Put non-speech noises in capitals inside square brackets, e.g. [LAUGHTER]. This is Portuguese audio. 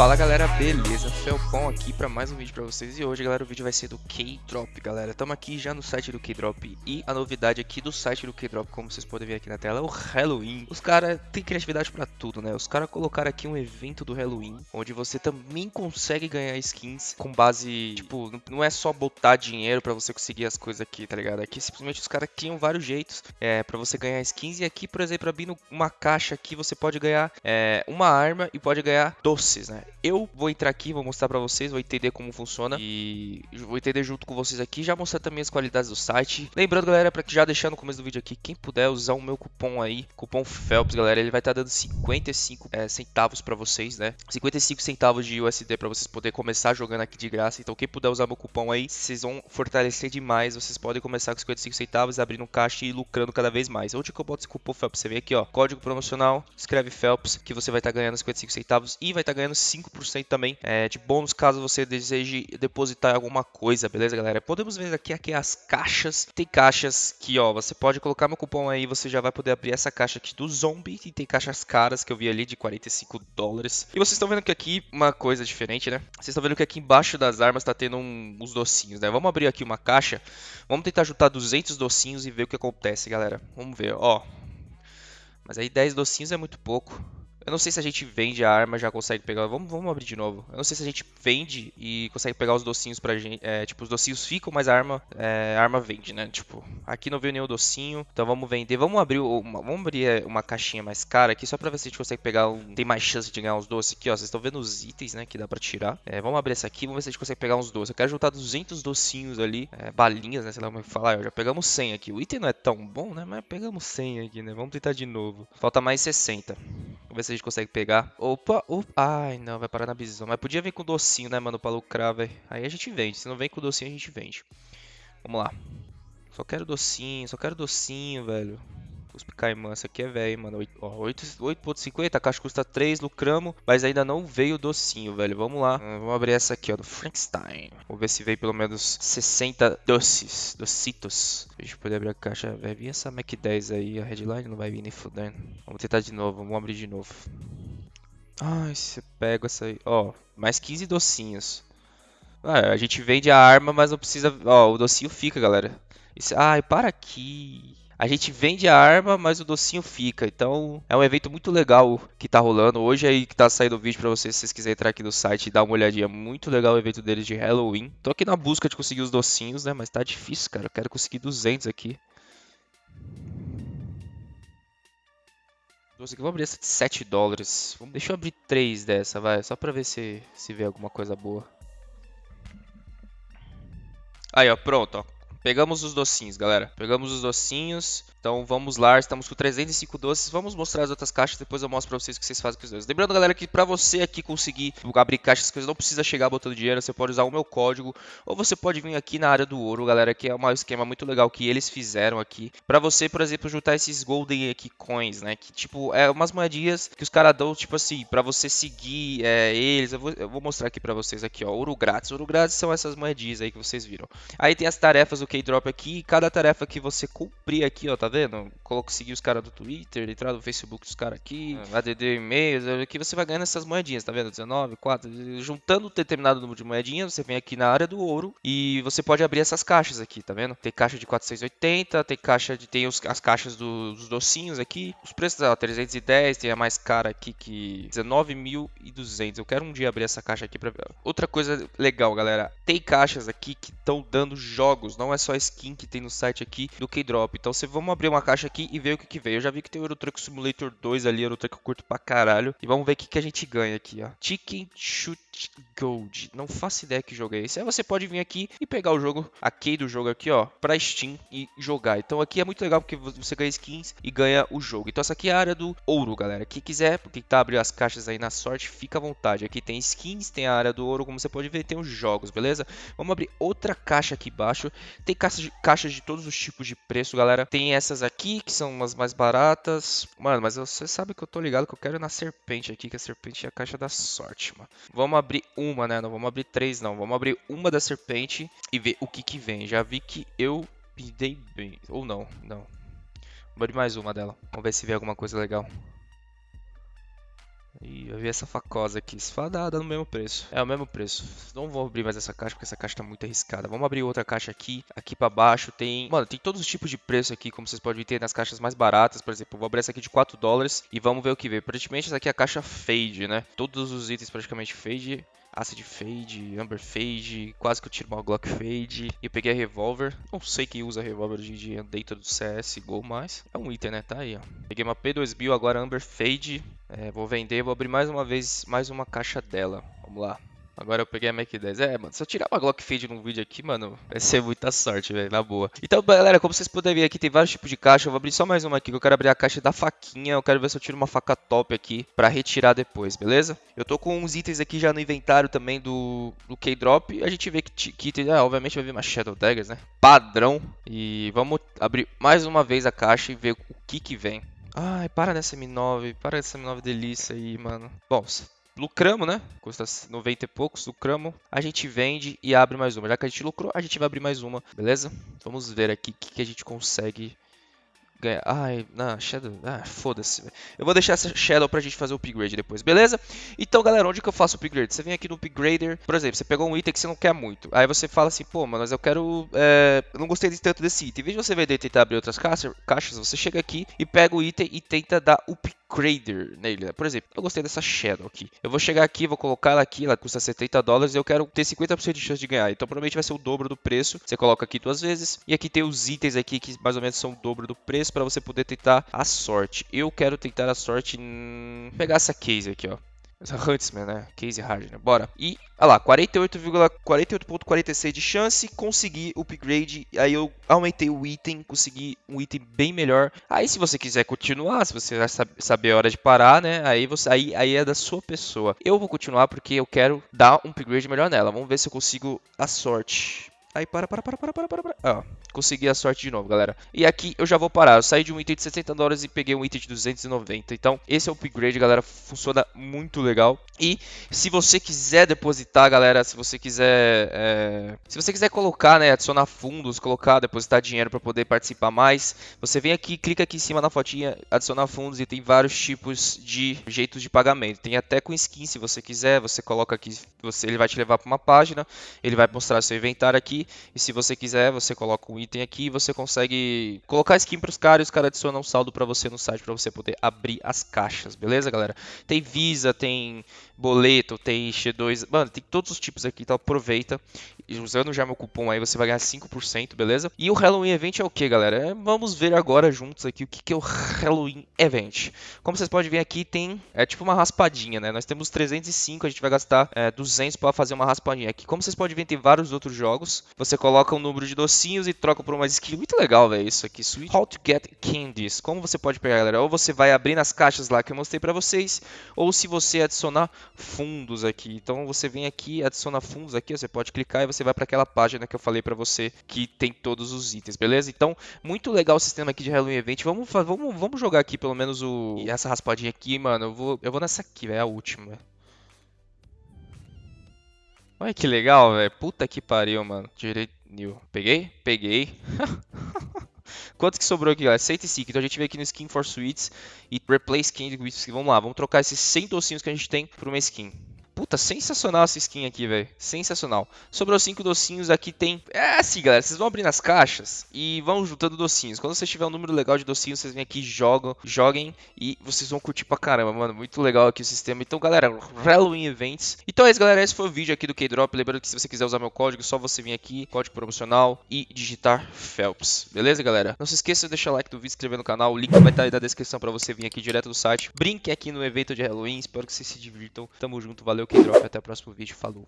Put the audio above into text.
Fala galera, beleza? Felpon aqui para mais um vídeo para vocês. E hoje galera o vídeo vai ser do K-Drop galera. Estamos aqui já no site do K-Drop. E a novidade aqui do site do K-Drop, como vocês podem ver aqui na tela, é o Halloween. Os caras têm criatividade para tudo né, os caras colocaram aqui um evento do Halloween Onde você também consegue ganhar skins com base, tipo, não é só botar dinheiro para você conseguir as coisas aqui, tá ligado? Aqui simplesmente os caras criam vários jeitos é, para você ganhar skins. E aqui por exemplo abrindo uma caixa aqui você pode ganhar é, uma arma e pode ganhar doces né eu vou entrar aqui, vou mostrar pra vocês, vou entender como funciona e vou entender junto com vocês aqui, já mostrar também as qualidades do site. Lembrando, galera, para que já deixar no começo do vídeo aqui, quem puder usar o meu cupom aí, cupom FELPS, galera, ele vai estar tá dando 55 é, centavos para vocês, né? 55 centavos de USD para vocês poderem começar jogando aqui de graça. Então, quem puder usar meu cupom aí, vocês vão fortalecer demais. Vocês podem começar com 55 centavos, abrindo um caixa e lucrando cada vez mais. Onde que eu boto esse cupom FELPS? Você vem aqui, ó, código promocional, escreve FELPS, que você vai estar tá ganhando 55 centavos e vai estar tá ganhando 5% também é, de bônus caso você deseje depositar alguma coisa, beleza, galera? Podemos ver aqui, aqui as caixas. Tem caixas que, ó, você pode colocar meu cupom aí, você já vai poder abrir essa caixa aqui do Zombie. E tem caixas caras que eu vi ali de 45 dólares. E vocês estão vendo que aqui uma coisa diferente, né? Vocês estão vendo que aqui embaixo das armas tá tendo um, uns docinhos, né? Vamos abrir aqui uma caixa. Vamos tentar juntar 200 docinhos e ver o que acontece, galera. Vamos ver, ó. Mas aí 10 docinhos é muito pouco. Eu não sei se a gente vende a arma já consegue pegar. Vamos, vamos abrir de novo. Eu não sei se a gente vende e consegue pegar os docinhos pra gente. É, tipo, os docinhos ficam, mas a arma, é, a arma vende, né? Tipo, aqui não veio nenhum docinho. Então vamos vender. Vamos abrir uma, vamos abrir é, uma caixinha mais cara aqui só pra ver se a gente consegue pegar. Um, tem mais chance de ganhar uns doces aqui, ó. Vocês estão vendo os itens, né? Que dá pra tirar. É, vamos abrir essa aqui. Vamos ver se a gente consegue pegar uns doces. Eu quero juntar 200 docinhos ali. É, balinhas, né? Sei lá como é falar. Já pegamos 100 aqui. O item não é tão bom, né? Mas pegamos 100 aqui, né? Vamos tentar de novo. Falta mais 60. Vamos ver se a gente consegue pegar. Opa, opa. Ai, não, vai parar na bisão. Mas podia vir com docinho, né, mano, pra lucrar, velho. Aí a gente vende. Se não vem com docinho, a gente vende. Vamos lá. Só quero docinho, só quero docinho, velho. Cuspe Caimã, essa aqui é velho, mano. 8.50, a caixa custa 3, lucramos, mas ainda não veio o docinho, velho. Vamos lá. Uh, vamos abrir essa aqui, ó, do Frankenstein. Vamos ver se veio pelo menos 60 doces, docitos. Pra gente poder abrir a caixa. Vai vir essa Mac 10 aí, a headline não vai vir nem fudendo. Vamos tentar de novo, vamos abrir de novo. Ai, você pega essa aí. Ó, mais 15 docinhos. Ah, a gente vende a arma, mas não precisa... Ó, o docinho fica, galera. Ai, para aqui. A gente vende a arma, mas o docinho fica. Então é um evento muito legal que tá rolando. Hoje aí que tá saindo o vídeo pra vocês, se vocês quiserem entrar aqui no site e dar uma olhadinha. Muito legal o evento deles de Halloween. Tô aqui na busca de conseguir os docinhos, né? Mas tá difícil, cara. Eu quero conseguir 200 aqui. Doce vou abrir essa de 7 dólares. Deixa eu abrir 3 dessa, vai. Só pra ver se, se vê alguma coisa boa. Aí, ó, pronto, ó. Pegamos os docinhos, galera. Pegamos os docinhos. Então vamos lá, estamos com 305 doces. Vamos mostrar as outras caixas, depois eu mostro pra vocês o que vocês fazem com os doces. Lembrando, galera, que pra você aqui conseguir abrir caixas, as coisas não precisa chegar botando dinheiro. Você pode usar o meu código, ou você pode vir aqui na área do ouro, galera, que é um esquema muito legal que eles fizeram aqui. Pra você, por exemplo, juntar esses golden aqui coins, né? Que, tipo, é umas moedinhas que os caras dão, tipo assim, pra você seguir é, eles. Eu vou, eu vou, mostrar aqui pra vocês aqui, ó. Ouro grátis. Ouro grátis são essas moedinhas aí que vocês viram. Aí tem as tarefas do K-Drop aqui. Cada tarefa que você cumprir aqui, ó, tá vendo? Coloco seguir os caras do Twitter, entrar no Facebook dos caras aqui, é. ADD e-mails, aqui você vai ganhando essas moedinhas, tá vendo? 19, 4, juntando um determinado número de moedinhas, você vem aqui na área do ouro e você pode abrir essas caixas aqui, tá vendo? Tem caixa de 480, tem caixa de tem os, as caixas do, dos docinhos aqui, os preços, ó, 310, tem a mais cara aqui que 19.200. Eu quero um dia abrir essa caixa aqui para ver. Outra coisa legal, galera, tem caixas aqui que estão dando jogos, não é só skin que tem no site aqui do K-Drop. Então, você vamos abrir uma caixa aqui e ver o que, que veio. Eu já vi que tem o Euro Truck Simulator 2 ali, Euro Truck eu curto pra caralho. E vamos ver o que, que a gente ganha aqui, ó. Chicken Shoot Gold. Não faço ideia que jogo é esse. Aí você pode vir aqui e pegar o jogo, a key do jogo aqui, ó, pra Steam e jogar. Então aqui é muito legal porque você ganha skins e ganha o jogo. Então essa aqui é a área do ouro, galera. Quem quiser, porque tá abrindo as caixas aí na sorte, fica à vontade. Aqui tem skins, tem a área do ouro, como você pode ver, tem os jogos, beleza? Vamos abrir outra caixa aqui embaixo. Tem caixas de, caixas de todos os tipos de preço, galera. Tem essas aqui, que são umas mais baratas. Mano, mas você sabe que eu tô ligado que eu quero na serpente aqui, que a serpente é a caixa da sorte, mano. Vamos abrir uma, né? Não vamos abrir três, não. Vamos abrir uma da serpente e ver o que que vem. Já vi que eu me dei bem. Ou não, não. Vamos abrir mais uma dela. Vamos ver se vê alguma coisa legal. Ih, eu vi essa facosa aqui. Se no mesmo preço. É o mesmo preço. Não vou abrir mais essa caixa porque essa caixa tá muito arriscada. Vamos abrir outra caixa aqui. Aqui pra baixo tem... Mano, tem todos os tipos de preço aqui, como vocês podem ver nas caixas mais baratas. Por exemplo, vou abrir essa aqui de 4 dólares e vamos ver o que vem. Praticamente essa aqui é a caixa Fade, né? Todos os itens praticamente Fade. Acid Fade, Amber Fade, quase que eu tiro uma Glock Fade. E eu peguei a Revolver. Não sei quem usa Revolver hoje em dia dentro do CS Go, mas é um item, né? Tá aí, ó. Peguei uma P2000, agora Amber Fade. É, vou vender, vou abrir mais uma vez, mais uma caixa dela. Vamos lá. Agora eu peguei a Mac 10. É, mano, se eu tirar uma Glock Fade num vídeo aqui, mano, vai ser muita sorte, velho, na boa. Então, galera, como vocês podem ver aqui, tem vários tipos de caixa. Eu vou abrir só mais uma aqui, que eu quero abrir a caixa da faquinha. Eu quero ver se eu tiro uma faca top aqui pra retirar depois, beleza? Eu tô com uns itens aqui já no inventário também do, do K-Drop. A gente vê que, que ah, obviamente vai vir uma Shadow Daggers, né? Padrão. E vamos abrir mais uma vez a caixa e ver o que que vem. Ai, para nessa M9, para nessa M9 delícia aí, mano. Bom, lucramos, né? Custa 90 e poucos, lucramos. A gente vende e abre mais uma. Já que a gente lucrou, a gente vai abrir mais uma, beleza? Vamos ver aqui o que, que a gente consegue ganhar. Ai, não, Shadow. Ah, foda-se. Eu vou deixar essa Shadow pra gente fazer o upgrade depois, beleza? Então, galera, onde que eu faço o upgrade? Você vem aqui no upgrader, por exemplo, você pegou um item que você não quer muito. Aí você fala assim, pô, mas eu quero. É, eu não gostei tanto desse item. Em vez de você vender e tentar abrir outras caixas, você chega aqui e pega o item e tenta dar upgrade Crader nele. Né? Por exemplo, eu gostei dessa Shadow aqui. Eu vou chegar aqui, vou colocar ela aqui, ela custa 70 dólares e eu quero ter 50% de chance de ganhar. Então provavelmente vai ser o dobro do preço. Você coloca aqui duas vezes. E aqui tem os itens aqui que mais ou menos são o dobro do preço para você poder tentar a sorte. Eu quero tentar a sorte em pegar essa case aqui, ó. Huntsman, né? Case Hardner. Bora. E, olha lá, 48,46 de chance, consegui o upgrade. Aí eu aumentei o item, consegui um item bem melhor. Aí se você quiser continuar, se você já saber a hora de parar, né? Aí, você, aí, aí é da sua pessoa. Eu vou continuar porque eu quero dar um upgrade melhor nela. Vamos ver se eu consigo a sorte. Aí para, para, para, para, para, para, para. Ó, consegui a sorte de novo, galera. E aqui eu já vou parar. Eu saí de um item de 60 dólares e peguei um item de 290. Então, esse é o upgrade, galera. Funciona muito legal. E se você quiser depositar, galera, se você quiser... É... Se você quiser colocar, né, adicionar fundos, colocar, depositar dinheiro para poder participar mais, você vem aqui, clica aqui em cima na fotinha, adicionar fundos e tem vários tipos de jeitos de pagamento. Tem até com skin, se você quiser. Você coloca aqui, você, ele vai te levar para uma página. Ele vai mostrar seu inventário aqui e se você quiser, você coloca um item aqui e você consegue colocar skin para os caras e os caras adicionam um saldo para você no site para você poder abrir as caixas, beleza, galera? Tem Visa, tem boleto, tem X2, mano, tem todos os tipos aqui, então aproveita. Usando já meu cupom aí, você vai ganhar 5%, beleza? E o Halloween Event é o que, galera? É, vamos ver agora juntos aqui o que, que é o Halloween Event. Como vocês podem ver aqui, tem, é tipo uma raspadinha, né? Nós temos 305, a gente vai gastar é, 200 para fazer uma raspadinha aqui. Como vocês podem ver, tem vários outros jogos. Você coloca um número de docinhos e troca por uma skin. Muito legal, velho, isso aqui. Sweet How to Get Candies. Como você pode pegar, galera? Ou você vai abrir nas caixas lá que eu mostrei pra vocês, ou se você adicionar fundos aqui. Então você vem aqui, adiciona fundos aqui, você pode clicar e você vai para aquela página que eu falei para você que tem todos os itens, beleza? Então, muito legal o sistema aqui de Halloween Event. Vamos, vamos, vamos jogar aqui pelo menos o essa raspadinha aqui, mano. Eu vou, eu vou nessa aqui, velho, a última. Olha que legal, velho. Puta que pariu, mano. Direito. Peguei? Peguei. [LAUGHS] Quanto que sobrou aqui, galera? 105. Então a gente vem aqui no Skin for Sweets e Replace with Vamos lá, vamos trocar esses 100 docinhos que a gente tem por uma skin. Puta, sensacional essa skin aqui, velho. Sensacional. Sobrou cinco docinhos, aqui tem... É assim, galera, vocês vão abrir nas caixas e vão juntando docinhos. Quando vocês tiver um número legal de docinhos, vocês vêm aqui, jogam, joguem e vocês vão curtir pra caramba, mano. Muito legal aqui o sistema. Então, galera, Halloween Events. Então é isso, galera. Esse foi o vídeo aqui do K-Drop. Lembrando que se você quiser usar meu código, é só você vir aqui, código promocional e digitar Phelps. Beleza, galera? Não se esqueça de deixar like do vídeo, se inscrever no canal. O link vai estar aí na descrição pra você vir aqui direto do site. Brinque aqui no evento de Halloween. Espero que vocês se divirtam. Tamo junto. Valeu, K-Drop. Até o próximo vídeo. Falou.